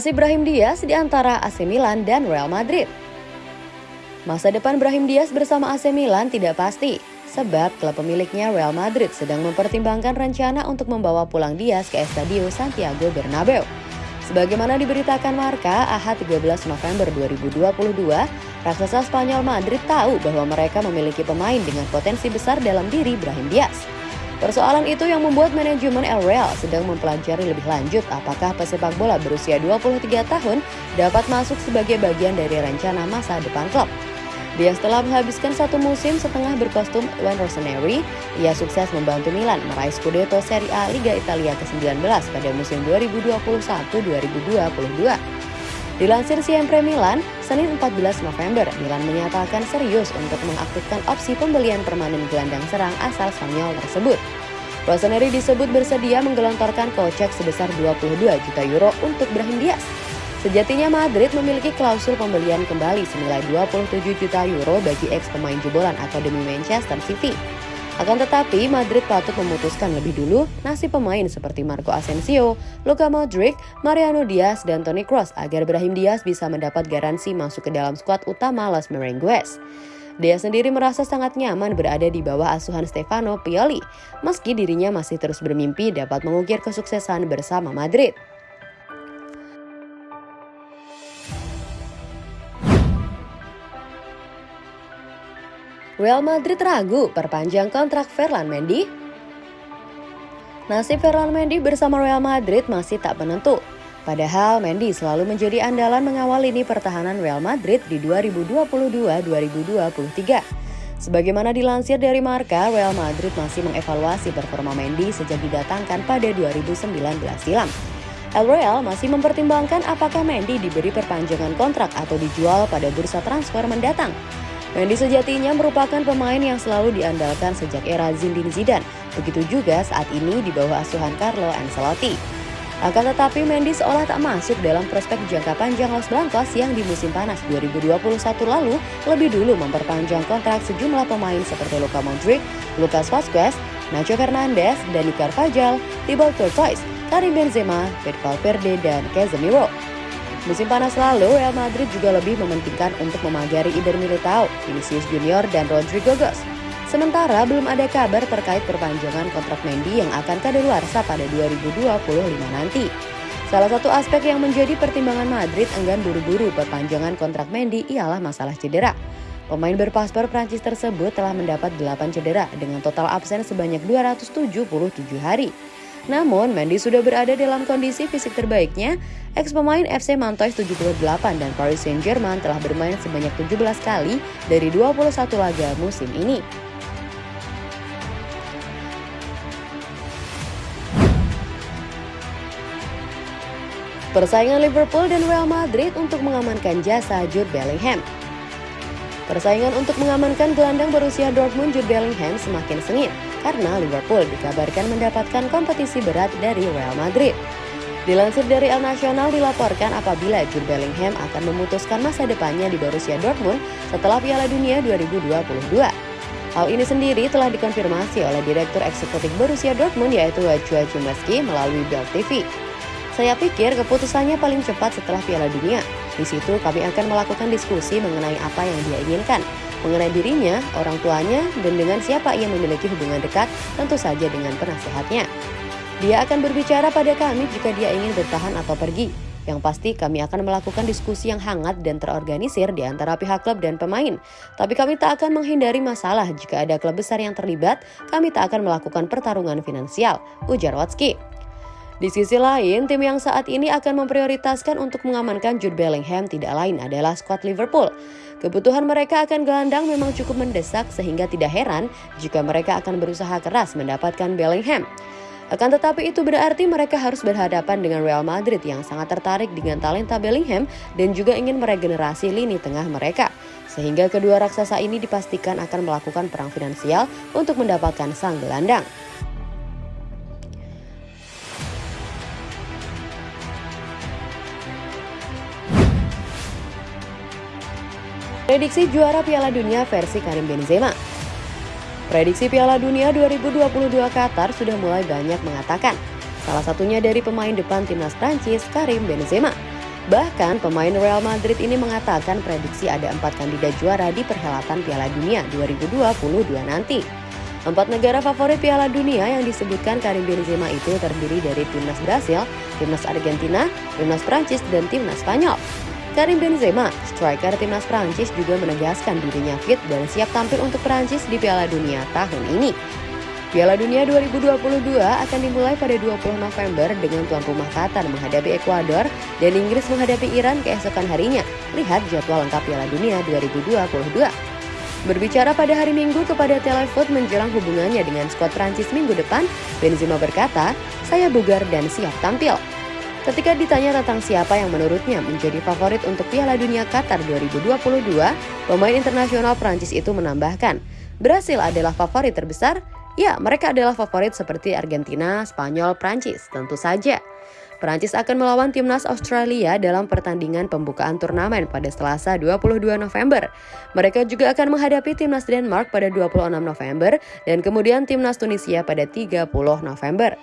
Nasib Brahim Diaz di antara AC Milan dan Real Madrid. Masa depan Brahim Diaz bersama AC Milan tidak pasti, sebab klub pemiliknya Real Madrid sedang mempertimbangkan rencana untuk membawa pulang Diaz ke Estadio Santiago Bernabeu. Sebagaimana diberitakan Marka, Ahad 13 November 2022, raksasa Spanyol Madrid tahu bahwa mereka memiliki pemain dengan potensi besar dalam diri Brahim Diaz. Persoalan itu yang membuat manajemen El Real sedang mempelajari lebih lanjut apakah pesepak bola berusia 23 tahun dapat masuk sebagai bagian dari rencana masa depan klub. Dia setelah menghabiskan satu musim setengah berkostum Wayne Rossoneri, ia sukses membantu Milan meraih Scudetto Serie A Liga Italia ke-19 pada musim 2021-2022. Dilansir Siempre Milan, Senin 14 November, Milan menyatakan serius untuk mengaktifkan opsi pembelian permanen gelandang serang asal Spanyol tersebut. Rossoneri disebut bersedia menggelontorkan kocek sebesar 22 juta euro untuk Brahim Diaz. Sejatinya Madrid memiliki klausul pembelian kembali senilai 27 juta euro bagi ex pemain jebolan Akademi Manchester City. Akan tetapi, Madrid patut memutuskan lebih dulu nasib pemain seperti Marco Asensio, Luka Modric, Mariano Diaz, dan Toni Kroos agar Brahim Diaz bisa mendapat garansi masuk ke dalam skuad utama Los Merengues. Dia sendiri merasa sangat nyaman berada di bawah asuhan Stefano Pioli, meski dirinya masih terus bermimpi dapat mengukir kesuksesan bersama Madrid. Real Madrid ragu perpanjang kontrak Ferland Mendy? Nasib Ferland Mendy bersama Real Madrid masih tak menentu. Padahal Mendy selalu menjadi andalan mengawal lini pertahanan Real Madrid di 2022-2023. Sebagaimana dilansir dari Marka, Real Madrid masih mengevaluasi performa Mendy sejak didatangkan pada 2019 silam. El Real masih mempertimbangkan apakah Mendy diberi perpanjangan kontrak atau dijual pada bursa transfer mendatang. Mendy sejatinya merupakan pemain yang selalu diandalkan sejak era Zinedine Zidane, begitu juga saat ini di bawah asuhan Carlo Ancelotti. Akan tetapi Mendy seolah tak masuk dalam prospek jangka panjang Los Blancos yang di musim panas 2021 lalu lebih dulu memperpanjang kontrak sejumlah pemain seperti Luka Modric, Lucas Vazquez, Nacho Fernandez, Dani Carvajal, Thibaut Courtois, Karim Benzema, Pep Valverde, dan Casemiro. Musim panas lalu, Real Madrid juga lebih mementingkan untuk memagari Iber Militao, Vinicius Junior, dan Rodrigo Gos. Sementara belum ada kabar terkait perpanjangan kontrak Mendy yang akan kadaluarsa pada 2025 nanti. Salah satu aspek yang menjadi pertimbangan Madrid enggan buru-buru perpanjangan kontrak Mendy ialah masalah cedera. Pemain berpaspor Prancis tersebut telah mendapat 8 cedera dengan total absen sebanyak 277 hari. Namun, Mendy sudah berada dalam kondisi fisik terbaiknya. Ex pemain FC Mantois 78 dan Paris Saint-Germain telah bermain sebanyak 17 kali dari 21 laga musim ini. Persaingan Liverpool dan Real Madrid untuk mengamankan jasa Jude Bellingham. Persaingan untuk mengamankan gelandang berusia Dortmund Jude Bellingham semakin sengit karena Liverpool dikabarkan mendapatkan kompetisi berat dari Real Madrid. Dilansir dari El Nacional dilaporkan apabila Jude Bellingham akan memutuskan masa depannya di Borussia Dortmund setelah Piala Dunia 2022. Hal ini sendiri telah dikonfirmasi oleh Direktur Eksekutif Borussia Dortmund yaitu Wajwa Jumeski melalui Bild TV. Saya pikir keputusannya paling cepat setelah Piala Dunia. Di situ kami akan melakukan diskusi mengenai apa yang dia inginkan, mengenai dirinya, orang tuanya, dan dengan siapa ia memiliki hubungan dekat, tentu saja dengan penasehatnya. Dia akan berbicara pada kami jika dia ingin bertahan atau pergi. Yang pasti kami akan melakukan diskusi yang hangat dan terorganisir di antara pihak klub dan pemain. Tapi kami tak akan menghindari masalah jika ada klub besar yang terlibat, kami tak akan melakukan pertarungan finansial, ujar Watski. Di sisi lain, tim yang saat ini akan memprioritaskan untuk mengamankan Jude Bellingham tidak lain adalah skuad Liverpool. Kebutuhan mereka akan gelandang memang cukup mendesak sehingga tidak heran jika mereka akan berusaha keras mendapatkan Bellingham. Akan tetapi itu berarti mereka harus berhadapan dengan Real Madrid yang sangat tertarik dengan talenta Bellingham dan juga ingin meregenerasi lini tengah mereka. Sehingga kedua raksasa ini dipastikan akan melakukan perang finansial untuk mendapatkan sang gelandang. Prediksi juara Piala Dunia versi Karim Benzema Prediksi Piala Dunia 2022 Qatar sudah mulai banyak mengatakan. Salah satunya dari pemain depan timnas Prancis, Karim Benzema. Bahkan pemain Real Madrid ini mengatakan prediksi ada empat kandidat juara di perhelatan Piala Dunia 2022 nanti. Empat negara favorit Piala Dunia yang disebutkan Karim Benzema itu terdiri dari timnas Brasil, timnas Argentina, timnas Prancis, dan timnas Spanyol. Karim Benzema, striker timnas Prancis juga menegaskan dirinya fit dan siap tampil untuk Prancis di Piala Dunia tahun ini. Piala Dunia 2022 akan dimulai pada 20 November dengan tuan rumah Qatar menghadapi Ekuador dan Inggris menghadapi Iran keesokan harinya. Lihat jadwal lengkap Piala Dunia 2022. Berbicara pada hari Minggu kepada Telefoot menjelang hubungannya dengan skuad Prancis minggu depan, Benzema berkata, saya bugar dan siap tampil. Ketika ditanya tentang siapa yang menurutnya menjadi favorit untuk Piala Dunia Qatar 2022, pemain internasional Prancis itu menambahkan, Brasil adalah favorit terbesar, Ya, mereka adalah favorit seperti Argentina, Spanyol, Prancis, tentu saja. Prancis akan melawan timnas Australia dalam pertandingan pembukaan turnamen pada Selasa 22 November. Mereka juga akan menghadapi timnas Denmark pada 26 November dan kemudian timnas Tunisia pada 30 November.